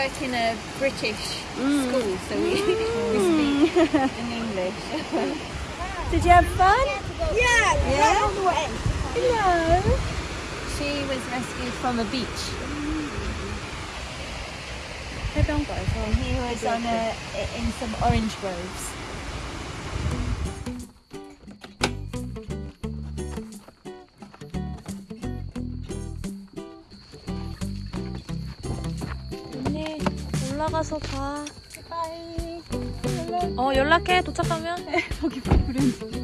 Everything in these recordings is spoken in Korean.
work in a British mm. school, so we, mm. we speak mm. in English. Did you have fun? Yeah, yeah. the way. Hello. She was rescued from a beach. Her. He was on a, in some orange groves. 올라가서 봐. 어 연락해 도착하면. 거기 브랜드.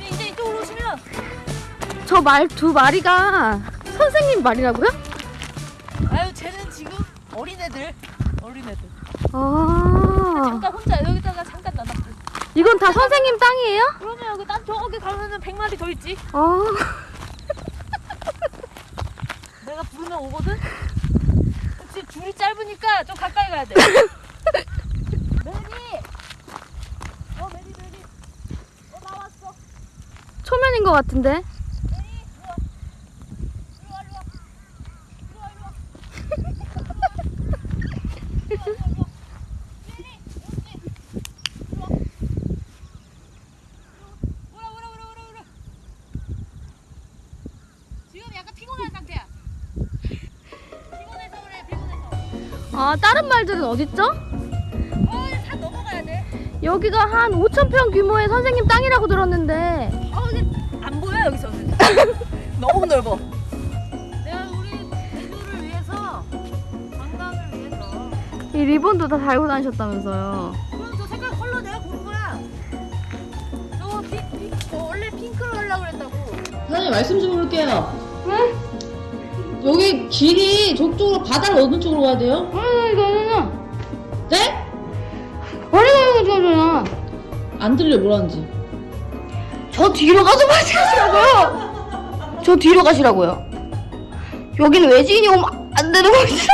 이제 이쪽으로 오시면 저 말 두 마리가 선생님 말이라고요? 아유 쟤는 지금 어린애들 어린애들 아 잠깐 혼자 여기다가 잠깐 놔둬 이건 다 선생님 땅이에요? 그러면 여기 딴 저기 가면은 100마리 더 있지? 아. 내가 부르면 오거든? 지금 줄이 짧으니까 좀 가까이 가야 돼. 매니! 어 매니 매니. 어 나왔어. 초면인 것 같은데. 매니 일로 와 일로 와 일로 와 일로 와 일로 와 일로 와 일로 와 매니 여기 일로 와 오라 오라 오라 오라 오라 지금 약간 피곤한 상태야 피곤해서 그래 피곤해서 아 다른 말들은 어딨죠? 어, 산 넘어가야 돼. 여기가 한 5천 평 규모의 선생님 땅이라고 들었는데. 어, 이제 안 보여 여기서. 너무 넓어. 내가 우리 애들을 위해서 관광을 위해서. 이 리본도 다 달고 다니셨다면서요. 그럼 저 색깔 컬러 내가 고른 거야. 저거 피, 피, 저 원래 핑크로 하려고 그랬다고. 사장님 말씀 좀 해볼게요. 여기 길이 저쪽으로 바다를 어느 쪽으로 가야 돼요? 아니 이거는 네? 어디가 이거잖아. 안 들려 뭐라는지. 저 뒤로 가서 마시라고요. 저 뒤로 가시라고요. 여기는 외지인이 오면 안 되는 곳이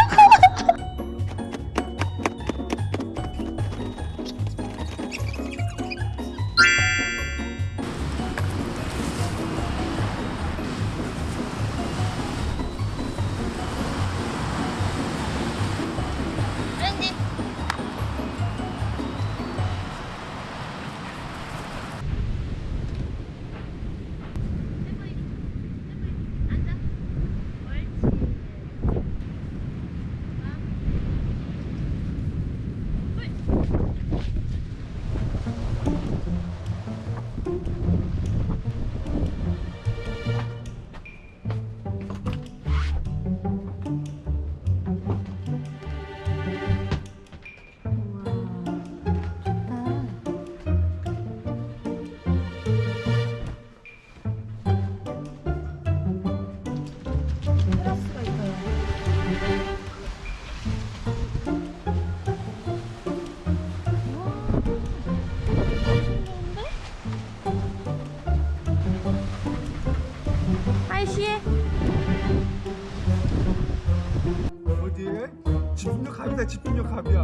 갑이다 집중력 갑이야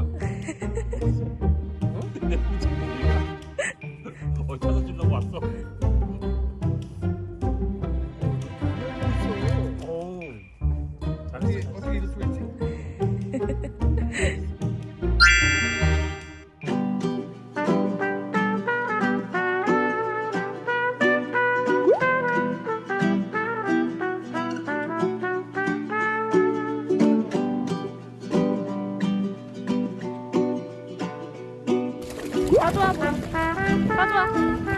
어, 찾아 주려고 왔어. 어우 어떻게 어떻게 이럴 수가 있지? 가져와 봐. 가져와.